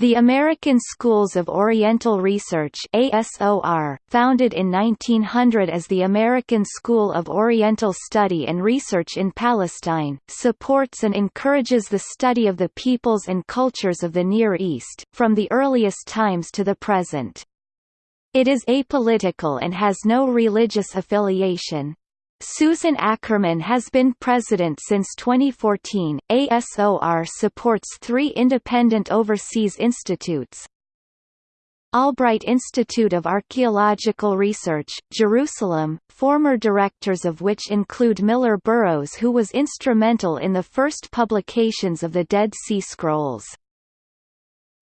The American Schools of Oriental Research ASOR, founded in 1900 as the American School of Oriental Study and Research in Palestine, supports and encourages the study of the peoples and cultures of the Near East, from the earliest times to the present. It is apolitical and has no religious affiliation. Susan Ackerman has been president since 2014. ASOR supports three independent overseas institutes. Albright Institute of Archaeological Research, Jerusalem, former directors of which include Millar Burrows who was instrumental in the first publications of the Dead Sea Scrolls.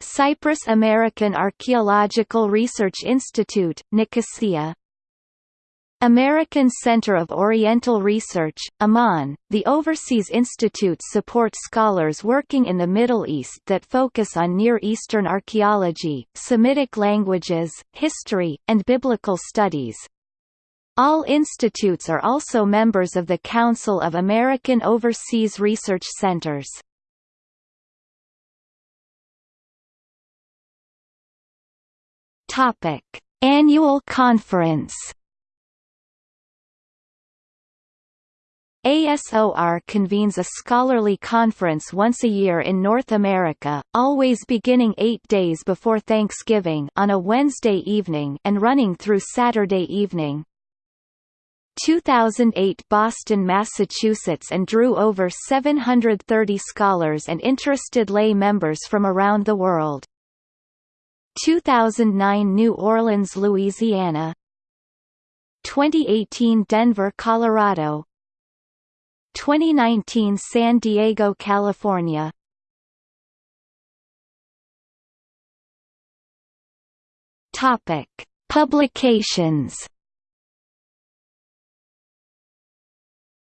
Cyprus American Archaeological Research Institute, Nicosia, American Center of Oriental Research, Amman, the Overseas Institute supports scholars working in the Middle East that focus on Near Eastern archaeology, Semitic languages, history, and biblical studies. All institutes are also members of the Council of American Overseas Research Centers. Annual Conference ASOR convenes a scholarly conference once a year in North America, always beginning eight days before Thanksgiving on a Wednesday evening and running through Saturday evening. 2008 Boston, Massachusetts and drew over 730 scholars and interested lay members from around the world. 2009 New Orleans, Louisiana 2018 Denver, Colorado 2019 San Diego, California Topic: Publications.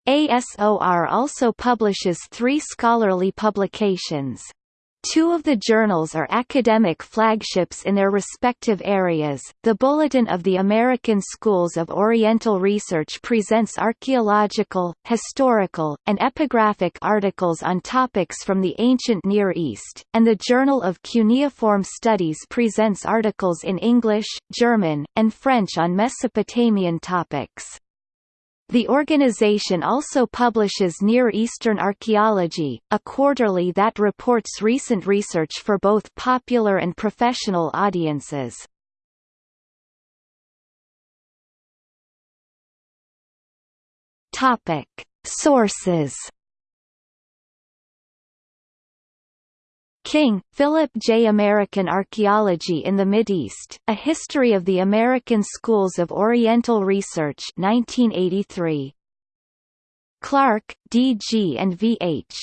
ASOR also publishes three scholarly publications. Two of the journals are academic flagships in their respective areas. The Bulletin of the American Schools of Oriental Research presents archaeological, historical, and epigraphic articles on topics from the ancient Near East, and the Journal of Cuneiform Studies presents articles in English, German, and French on Mesopotamian topics. The organization also publishes Near Eastern Archaeology, a quarterly that reports recent research for both popular and professional audiences. Topic: Sources King, Philip J. American Archaeology in the Mideast, A History of the American Schools of Oriental Research 1983. Clark, D. G. and V. H.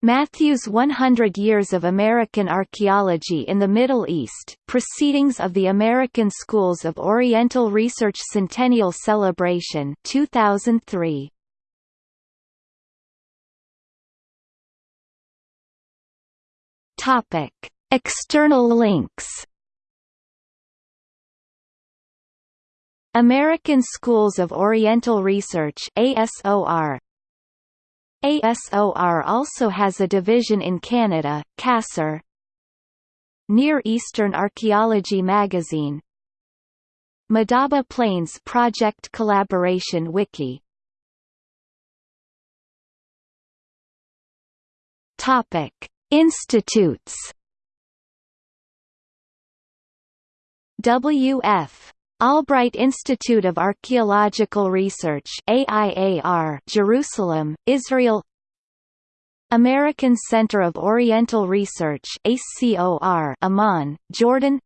Matthews 100 Years of American Archaeology in the Middle East, Proceedings of the American Schools of Oriental Research Centennial Celebration 2003. Topic: External links. American Schools of Oriental Research ASOR ASOR also has a division in Canada, CASR Near Eastern Archaeology magazine. Madaba Plains Project Collaboration Wiki. Topic Institutes. W.F. Albright Institute of Archaeological Research AIAR Jerusalem, Israel. American Center of Oriental Research ACOR Amman, Jordan.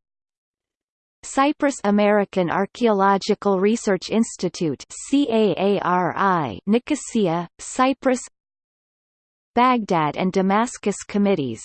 Cyprus American Archaeological Research Institute CAARI Nicosia, Cyprus Baghdad and Damascus committees